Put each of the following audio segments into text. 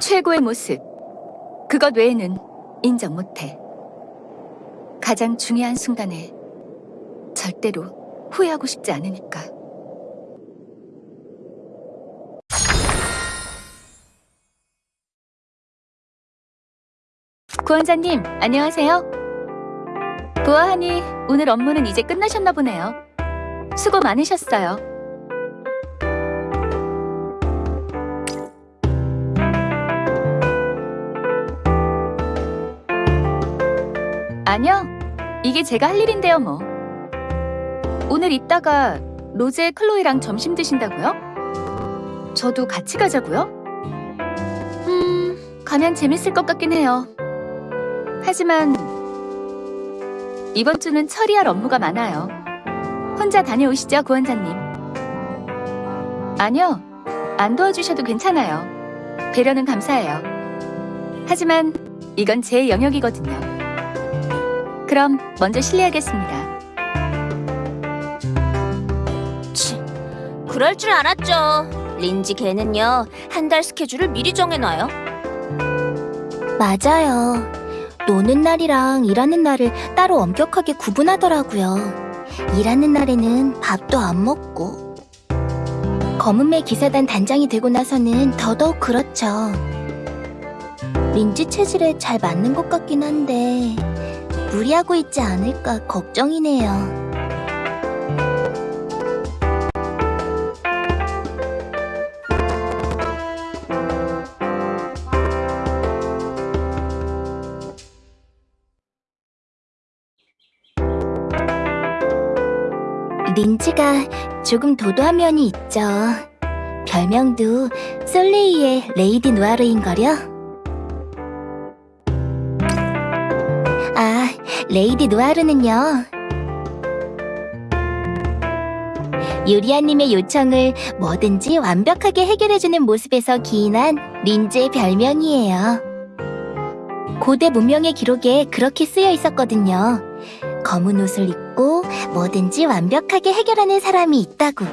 최고의 모습. 그것 외에는 인정 못해. 가장 중요한 순간에 절대로 후회하고 싶지 않으니까. 구원자님, 안녕하세요. 보아하니 오늘 업무는 이제 끝나셨나 보네요. 수고 많으셨어요. 아니요. 이게 제가 할 일인데요, 뭐. 오늘 이따가 로제 클로이랑 점심 드신다고요? 저도 같이 가자고요? 음, 가면 재밌을 것 같긴 해요. 하지만 이번 주는 처리할 업무가 많아요. 혼자 다녀오시죠, 구원자님. 아니요, 안 도와주셔도 괜찮아요. 배려는 감사해요. 하지만 이건 제 영역이거든요. 그럼 먼저 실례하겠습니다. 치, 그럴 줄 알았죠. 린지 걔는요, 한 달 스케줄을 미리 정해놔요. 맞아요. 노는 날이랑 일하는 날을 따로 엄격하게 구분하더라고요. 일하는 날에는 밥도 안 먹고. 검은매 기사단 단장이 되고 나서는 더더욱 그렇죠. 린지 체질에 잘 맞는 것 같긴 한데 무리하고 있지 않을까 걱정이네요. 린지가 조금 도도한 면이 있죠. 별명도 솔레이의 레이디 누아르인거려. 아, 레이디 누아르는요. 유리아님의 요청을 뭐든지 완벽하게 해결해주는 모습에서 기인한 린지의 별명이에요. 고대 문명의 기록에 그렇게 쓰여 있었거든요. 검은 옷을 입고 뭐든지 완벽하게 해결하는 사람이 있다고.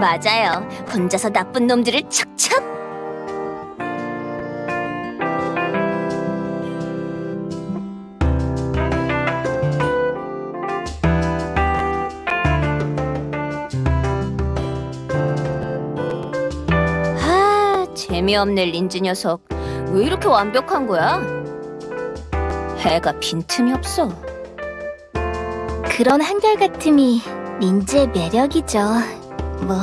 맞아요. 혼자서 나쁜 놈들을 척척. 재미없네 린지 녀석. 왜 이렇게 완벽한 거야? 해가 빈틈이 없어. 그런 한결같음이 린지의 매력이죠. 뭐,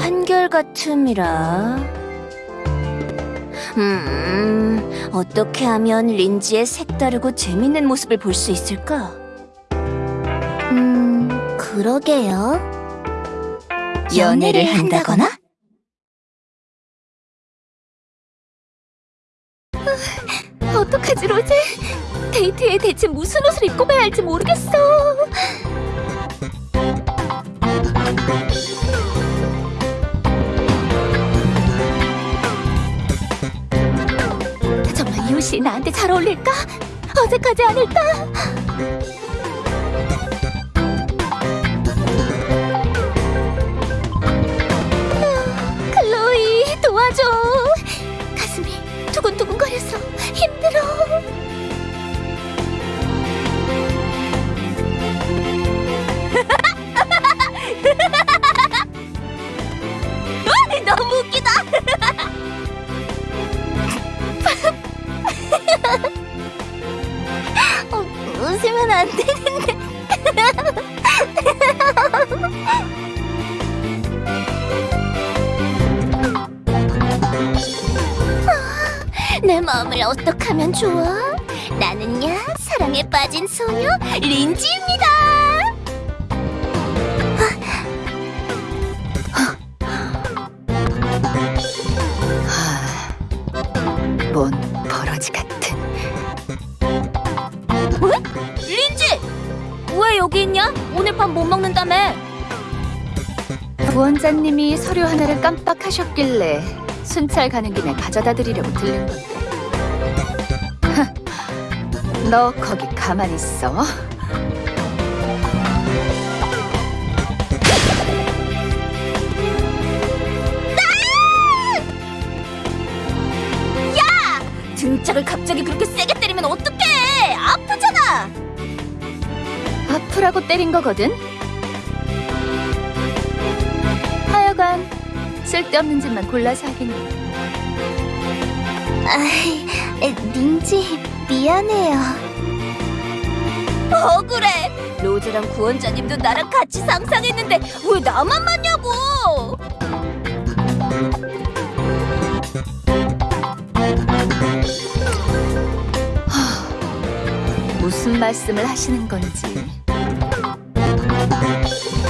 한결같음이라. 음, 어떻게 하면 린지의 색다르고 재밌는 모습을 볼 수 있을까? 음, 그러게요. 연애를 한다거나? 어떡하지, 로제? 데이트에 대체 무슨 옷을 입고 가야 할지 모르겠어. 정말 이 옷이 나한테 잘 어울릴까? 어색하지 않을까? 아, 클로이 도와줘. 안 되는데. 내 마음을 어떻게 하면 좋아? 나는야 사랑에 빠진 소녀 린지입니다. 뭔 버러지 같은. 린지! 왜 여기 있냐? 오늘 밥못 먹는다며. 부원장님이 서류 하나를 깜빡하셨길래 순찰 가는 김에 가져다 드리려고 들른 건데. 너 거기 가만 있어. 등짝을 갑자기 그렇게 세게 아프라고 때린 거거든. 하여간 쓸데없는 짓만 골라서 하겠네. 아이, 에, 린지 미안해요. 억울해. 로제랑 구원자님도 나랑 같이 상상했는데 왜 나만 맞냐고. 무슨 말씀을 하시는 건지. Bye.